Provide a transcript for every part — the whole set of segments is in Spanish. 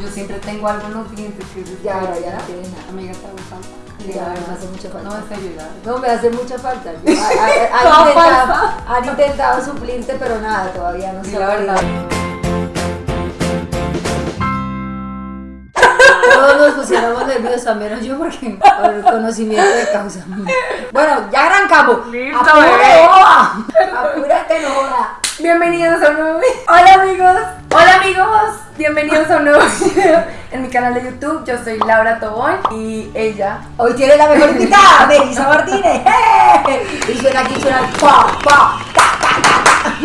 Yo siempre tengo algo en los dientes que es Ya, desespero. ya. Amiga, te hago falta. Ya, me hace mucha falta. No vas a ayudar. No, me hace mucha falta. Han, intentado, falsa. han intentado suplirte, pero nada, todavía no se la ha verdad. Todos nos pusiéramos nerviosos, al menos yo, porque por el conocimiento de causa. Bueno, ya arrancamos. Listo, Apúrate. Apúrate, no joda. Bienvenidos a un nuevo video. Hola amigos. Hola amigos. Bienvenidos a un nuevo video en mi canal de YouTube. Yo soy Laura Tobón y ella. Hoy tiene la mejor invitada, Melissa Martínez. ¡Eh! Y suena aquí, suena pa, pa, ta,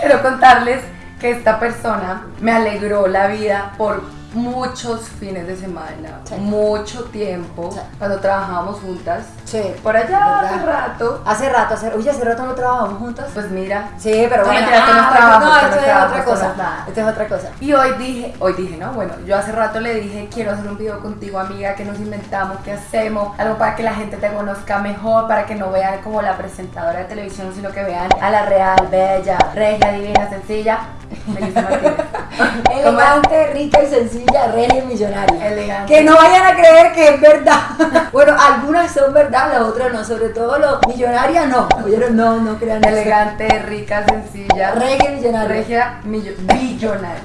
Quiero contarles que esta persona me alegró la vida por muchos fines de semana, Sí. mucho tiempo, Sí. cuando trabajábamos juntas. Sí, Por allá ¿verdad? hace rato. Hace rato, hace, oye, hace rato no trabajamos juntas. Pues mira. Sí, pero No, bueno, es ah, no, esto no esto es otra cosa. es nada. Esto es otra cosa. Y hoy dije, hoy dije, no, bueno, yo hace rato le dije, quiero hacer un video contigo, amiga, que nos inventamos, que hacemos, algo para que la gente te conozca mejor, para que no vean como la presentadora de televisión, sino que vean a la real, bella, regia, divina, sencilla, Melissa Martínez. Elegante, rica y sencilla, regia y millonaria. Elegante. Que no vayan a creer que es verdad. bueno, algunas son verdad, las otras no. Sobre todo los millonarias no. Oyeron, no, no crean eso. Elegante, rica, sencilla, Regia millonaria. regia, millo- billonaria.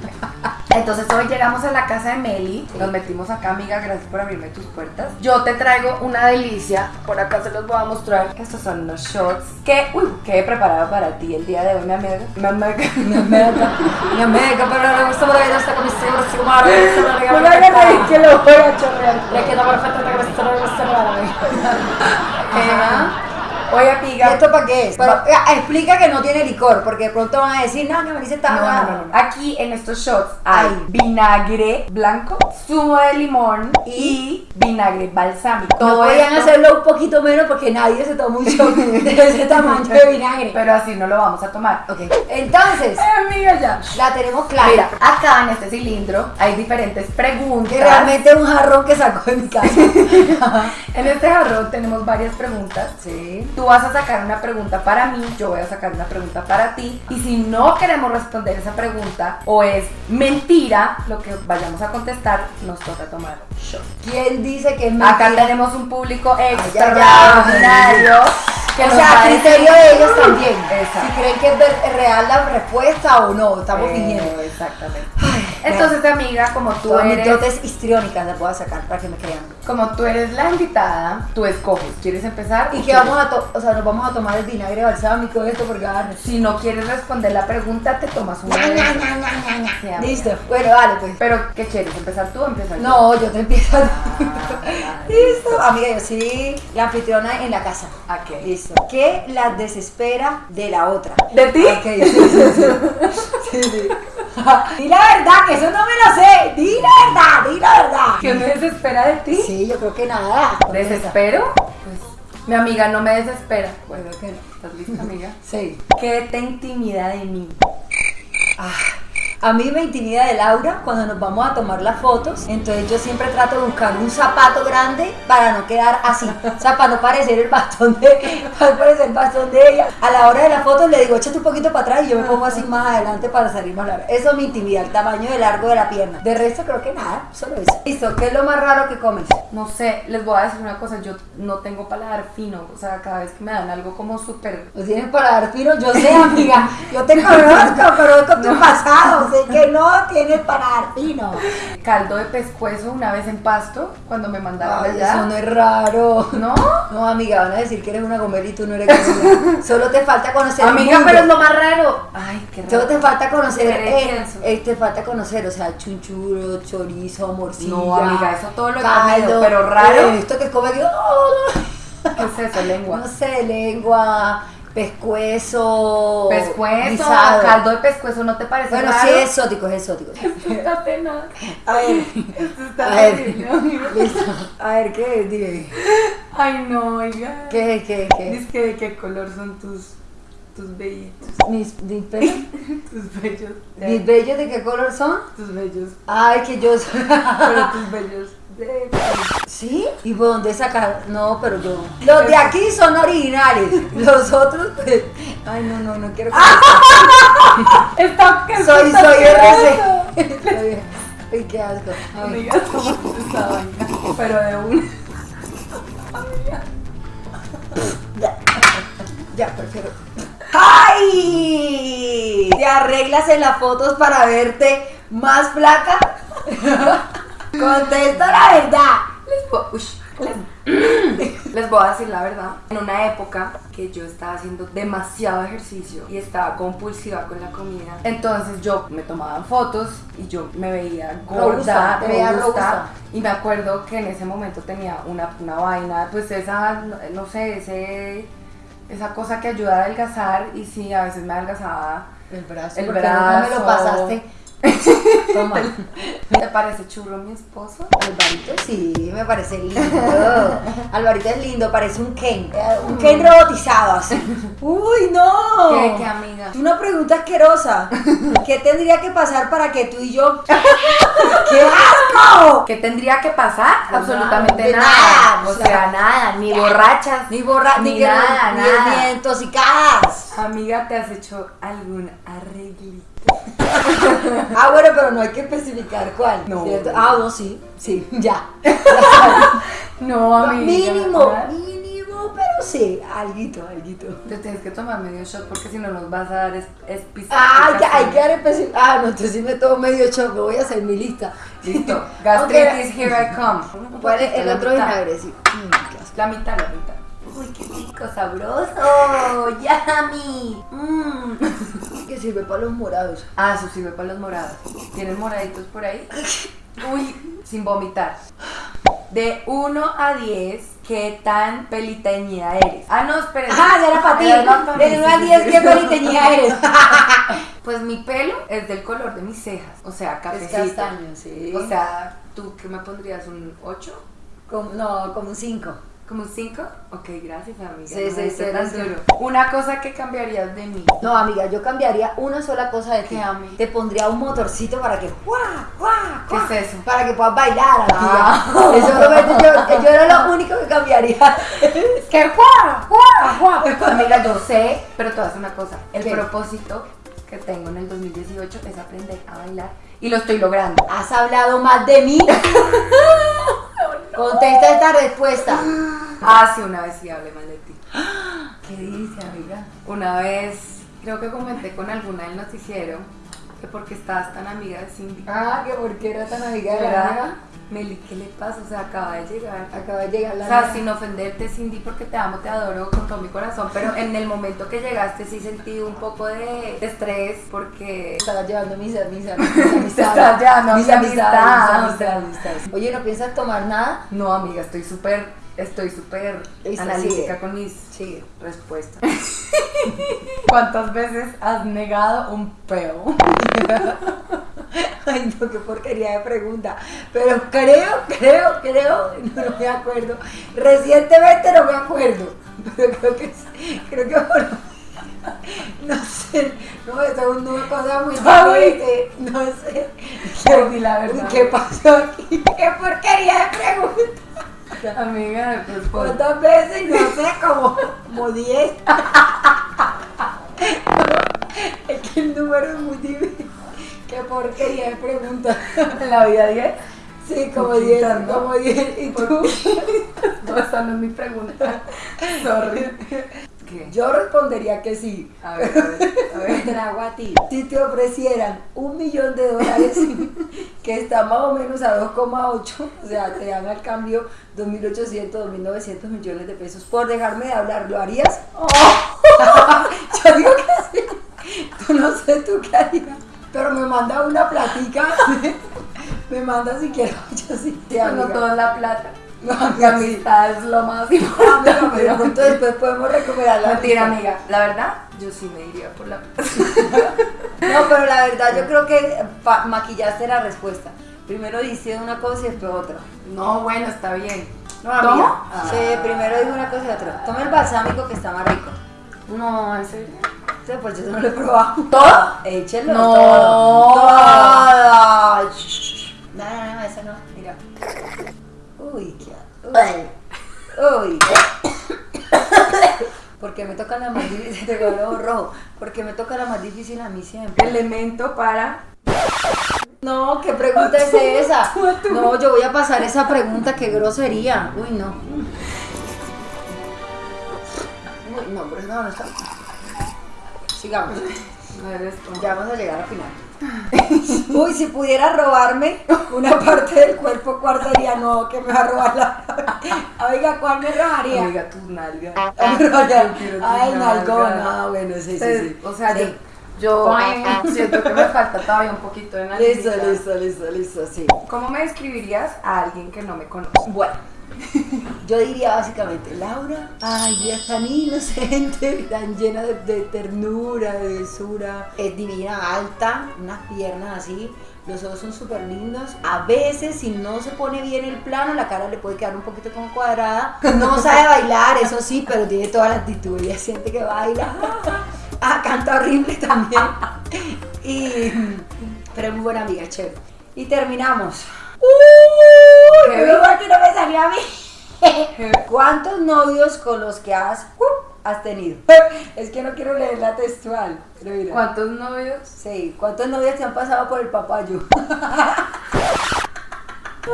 Entonces hoy llegamos a la casa de Meli, nos metimos acá, amiga, gracias por abrirme tus puertas. Yo te traigo una delicia, por acá se los voy a mostrar. Estos son unos shots que, uy, que he preparado para ti el día de hoy, mi amiga. Mi amiga. Mi amiga, mi amiga, pero no me gusta por ahí, no está con mi seguro, así como ahora, no está me reír que lo voy a chorrear. Le queda cabeza, no me gusta nada. Ajá. Oye, ¿Y amiga. esto para qué es? Pero explica que no tiene licor, porque de pronto van a decir, no, que Melissa está No, no, no, no. Aquí en estos shots hay Ay. vinagre blanco, zumo de limón y vinagre balsámico. No podían hacerlo un poquito menos porque nadie se toma un shot de ese tamaño de vinagre. Pero así no lo vamos a tomar. Ok, entonces, amiga, ya. la tenemos clara. Mira, acá en este cilindro hay diferentes preguntas. que realmente es un jarrón que sacó de mi casa. En este jarrón tenemos varias preguntas. Sí. Tú vas a sacar una pregunta para mí, yo voy a sacar una pregunta para ti. Y si no queremos responder esa pregunta o es mentira lo que vayamos a contestar, nos toca tomar shot. ¿Quién dice que es Acá mentira? tenemos un público extraordinario. que o sea, a criterio decir- de ellos también. Exacto. Si creen que es real la respuesta o no, estamos Eh, fingiendo. Exactamente. Entonces, amiga, como tú Todas mis eres dotes histriónicas las voy a sacar para que me crean. Como tú eres la invitada, tú escoges. ¿Quieres empezar? Y quieres- vamos a to- o sea, nos vamos a tomar el vinagre balsámico esto porque ah, Si no quieres responder la pregunta, te tomas una. Sí. Listo. Bueno, dale pues. Pero, ¿qué quieres? ¿Empezar tú o empezar yo? No, yo te empiezo. Ah, Listo. Amiga, yo soy la anfitriona en la casa. ok. Listo. ¿Qué la desespera de la otra? ¿De ti? Ok, sí, sí, sí. Sí, sí. Di la verdad, que eso no me lo sé. Di la verdad, di la verdad. ¿Qué me desespera de ti? Sí, yo creo que nada. ¿Desespero? Pues, mi amiga no me desespera. Bueno, que no. ¿Estás lista, amiga? Sí. ¿Qué te intimida de mí? Ah, a mí me intimida de Laura cuando nos vamos a tomar las fotos. Entonces yo siempre trato de buscar un zapato grande para no quedar así. O sea, para no parecer el bastón de, para parecer el bastón de ella. A la hora de la foto le digo, échate un poquito para atrás y yo me pongo así más adelante para salir más largo. Eso me intimida, el tamaño de largo de la pierna. De resto creo que nada, solo eso. Listo, ¿qué es lo más raro que comes? No sé, les voy a decir una cosa, yo no tengo paladar fino, o sea, cada vez que me dan algo como súper... ¿Lo tienes para dar fino? Yo sé, amiga. Yo te conozco, conozco tu pasado. Sé que no tienes para dar fino. Caldo de pescuezo una vez en Pasto, cuando me mandaron Ay, allá. eso no es raro. ¿No? No, amiga, van a decir que eres una gomera y tú no eres gomera. Solo te falta conocer Amiga, pero es lo más raro. Ay, qué raro. Solo te falta conocer, eh, eh, te falta conocer, o sea, chunchuro, chorizo, morcilla. No, amiga, eso todo lo he comido, pero raro. eh, esto que come oh, ¿Qué es eso, lengua? no sé, lengua, pescuezo, Pescuezo, guisado. caldo de pescuezo, ¿no te parece Bueno, raro? sí es exótico, es exótico. Está tenaz. A ver, Esto está a ver, listo. A ver, ¿qué es? Dime. Ay, no, oiga. ¿Qué, qué, qué? Dice que de qué color son tus, tus vellitos, Mis, mis pelos. tus vellos. ¿Mis bellos de qué color son? Tus vellos, Ay, que yo soy. pero tus vellos de... ¿Sí? ¿Y por dónde sacar? No, pero yo. Los de aquí son originales. Los otros, pues. Ay, no, no, no quiero que Está, ¿qué Soy, está soy? RC. Ay, qué asco. Ay. Amiga, esta vaina. Pero de un. Ya, ya prefiero. ¡Ay! ¿Te arreglas en las fotos para verte más flaca? Contesta la verdad. Les ush, les- les voy a decir la verdad. En una época que yo estaba haciendo demasiado ejercicio y estaba compulsiva con la comida, entonces yo me tomaban fotos y yo me veía gorda, Robusta, te veías robusta. Y me acuerdo que en ese momento tenía una, una vaina, pues esa, no- sé, ese, esa cosa que ayuda a adelgazar y sí, a veces me adelgazaba. El brazo. El ¿por qué nunca me lo brazo. pasaste? Toma. ¿Te parece churro mi esposo? Alvarito sí, me parece lindo. Alvarito es lindo, parece un Ken. Un Ken robotizado así. ¡Uy, no! ¿Qué, qué amiga? Una pregunta asquerosa. ¿Qué tendría que pasar para que tú y yo. ¡Qué asco! ¿Qué tendría que pasar? Pues Absolutamente nada, nada. nada, O sea, sea, nada. Ni borrachas. Ni borra, ni, Ni que- nada, ni, nada. ni intoxicadas. Amiga, ¿te has hecho algún arreglito? Ah, bueno, pero no hay que especificar cuál. No. ¿cierto? Ah, no, sí, sí, ya. No, amiga. mínimo, ¿verdad? Sí, alguito, alguito. Te tienes que tomar medio shot porque si no nos vas a dar es, es Ah, ya, hay que dar específico. Ah, no, entonces sí me tomo medio choco, voy a hacer mi lista. Listo. Gastritis, here I come. ¿Cuál es el otro vinagre? Sí. Mm, asco. La mitad, la mitad. Uy, qué rico, sabroso. Yummy. Mm. Que sirve para los morados. Ah, eso sirve para los morados. ¿Tienes moraditos por ahí? Uy, sin vomitar. De 1 a 10, ¿qué tan peliteñida eres? Ah, no, espérate. Ah, ya era para ti. Era para mí, De 1 sí, a sí, 10, sí. ¿qué peliteñía eres? Pues mi pelo es del color de mis cejas. O sea, Es cafecito. castaño, sí. O sea, ¿tú qué me pondrías? ¿Un 8? Como, no, como un 5. ¿Como 5? Ok, gracias, amiga. Sí, no sí, sí, duro. Una cosa que cambiarías de mí. No, amiga, yo cambiaría una sola cosa de ti. Te pondría un motorcito para que. ¡Guau, guau, ¿Qué es eso? Para que puedas bailar, amiga. Ah. Eso yo, yo era lo único que cambiaría. ¡Guau! ¡Guau! Amiga, yo sé, pero te voy a una cosa. El ¿Qué? propósito que tengo en el 2018 es aprender a bailar y lo estoy logrando. ¿Has hablado más de mí? Contesta esta respuesta. Ah, sí, una vez sí hablé mal de ti. ¿Qué dice, amiga? Una vez, creo que comenté con alguna del noticiero que porque estabas tan amiga de Cindy. Ah, que por qué era tan amiga de la amiga. Meli, ¿qué le pasa? O sea, acaba de llegar. Acaba de llegar la O sea, sin ofenderte, Cindy, porque te amo, te adoro con todo mi corazón, pero en el momento que llegaste sí sentí un poco de, de estrés porque... Estaba llevando mis, mis, mis amistades. estabas llevando mis amistades. Oye, ¿no piensas tomar nada? No, amiga, estoy súper, estoy súper analítica sigue. con mis respuestas. ¿Cuántas veces has negado un peo? Ay, no, qué porquería de pregunta. Pero creo, creo, creo, no, no me acuerdo. Recientemente no me acuerdo. Pero creo que creo que por- no sé, no, eso es una cosa muy diferente. No sé. La verdad. ¿Qué pasó aquí? Qué porquería de pregunta. Amiga, pues por... ¿Cuántas veces? No sé, como, como 10. es que el número es muy difícil. Qué porquería de pregunta. en la vida 10. Sí, como Poquitas, 10, ¿no? como 10. ¿Y tú? No, esa no es mi pregunta. Sorry. ¿Qué? Yo respondería que sí. A ver, a ver, a ver. trago a ti. Si te ofrecieran un millón de dólares, que está más o menos a 2,8, o sea, te dan al cambio 2.800, 2.900 millones de pesos por dejarme de hablar, ¿lo harías? Yo digo que sí. Tú no sé tú qué harías. Pero me manda una platica. me manda si quiero. Yo sí. sí No amiga. toda la plata. No, La amistad es lo más Ah, importante. amiga, pero pronto después podemos recuperar la Mentira, amistad. amiga. La verdad, yo sí me iría por la. No, pero la verdad yo creo que maquillaste la respuesta. Primero dice una cosa y después otra. No, bueno, está bien. No, amiga. ¿Tomo? Sí, primero dijo una cosa y otra. Toma el balsámico que está más rico. No, en serio. Sí, pues yo no lo he probado. ¿Todo? Échelo No. todo. No, no, no, esa no. Mira. Uy. Porque me toca la más difícil, te rojo. Porque me toca la más difícil a mí siempre. Elemento para No, ¿qué pregunta es esa? No, yo voy a pasar esa pregunta, qué grosería. Uy, no. Uy, no, pero no, no está. Sigamos. Ya vamos a llegar al final. Uy, si pudiera robarme una parte del cuerpo, ¿cuál sería? No, que me va a robar la. Oiga, ¿cuál me robaría? Yo quiero tus Ay, nalgona. Ah, bueno, sí, sí, sí. O sea, Sí. yo, yo siento que me falta todavía un poquito de Listo, nalguita. listo, listo, listo, sí. ¿Cómo me describirías a alguien que no me conoce? Bueno, yo diría básicamente, Laura, ay, ella es tan inocente, tan llena de, de ternura, de dulzura, es divina, alta, unas piernas así, los ojos son súper lindos. A veces, si no se pone bien el plano, la cara le puede quedar un poquito como cuadrada. No sabe bailar, eso sí, pero tiene toda la actitud, ella siente que baila. Ah, canta horrible también. Y, pero es muy buena amiga. Y terminamos. Que no me salió a mí. ¿Cuántos novios con los que has, uh, has tenido? Es que no quiero leer la textual. pero mira. ¿Cuántos novios? Sí, ¿cuántos novios te han pasado por el papayo?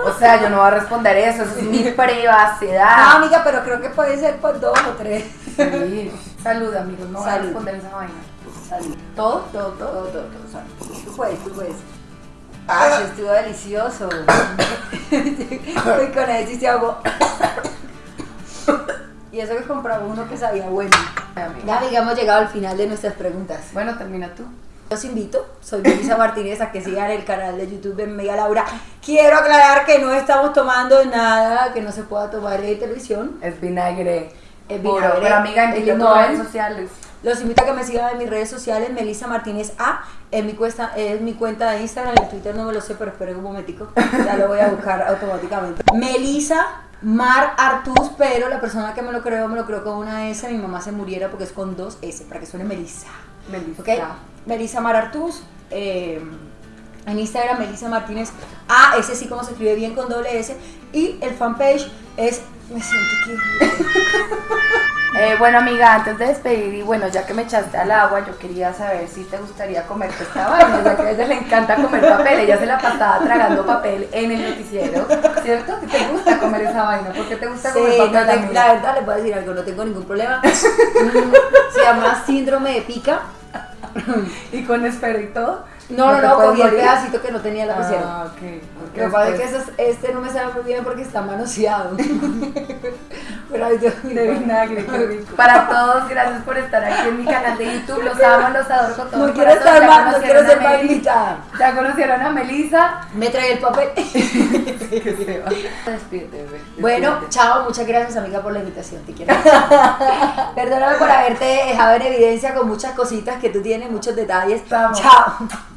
O sea, yo no voy a responder eso, eso es mi No, privacidad. amiga, pero creo que puede ser por dos o tres. Sí. Salud, amigos, no voy a responder esa vaina. Salud. ¿Todo? ¿Todo? ¿Todo? Todo, todo. Tú puedes, tú puedes. Ay, estuvo delicioso. y con eso sí se ahogó. y eso que compraba uno que sabía bueno. Ya, amiga, hemos llegado al final de nuestras preguntas. Bueno, termina tú. Los invito, soy Melissa Martínez, a que sigan el canal de YouTube de Mega Laura. Quiero aclarar que no estamos tomando nada que no se pueda tomar en televisión. Es vinagre. Es puro. vinagre, Pero amiga, limón. redes sociales. Los invito a que me sigan en mis redes sociales, Melissa Martínez A, en mi, cuesta, es mi cuenta de Instagram, en Twitter no me lo sé, pero esperen un momentico, ya lo voy a buscar automáticamente. Melissa Mar Artus, pero la persona que me lo creó, me lo creó con una S, mi mamá se muriera porque es con dos S, para que suene Melissa. Melissa. ¿Ok? Melissa Mar Artus, eh, en Instagram Melissa Martínez A, ese sí como se escribe bien con doble S, y el fanpage es, me siento que... Eh, bueno, amiga, antes de despedir, y bueno, ya que me echaste al agua, yo quería saber si te gustaría comerte esta vaina, ya que a ella le encanta comer papel, ella se la pasaba tragando papel en el noticiero, ¿cierto? ¿Qué te gusta comer esa vaina? ¿Por qué te gusta Sí, comer no papel? te- amiga? la verdad voy a decir algo, no tengo ningún problema. Mm, Se llama síndrome de pica. ¿Y con esfero y todo? No, no, no, cogí el pedacito que no tenía la pusieron. Ah, ok. Lo que pasa es que después- eso es- este no me sabe muy bien porque está manoseado. Pero vinagre, qué rico. Para todos, gracias por estar aquí en mi canal de YouTube. Los amo, los adoro con todo No quiero estar Ya más, no conocieron quiero a ser invitada. Ya conocieron a Melissa. Me trae el papel. Despídete. Bueno, chao, muchas gracias amiga por la invitación, te quiero. Perdóname por haberte dejado en evidencia con muchas cositas que tú tienes, muchos detalles. Vamos. Chao.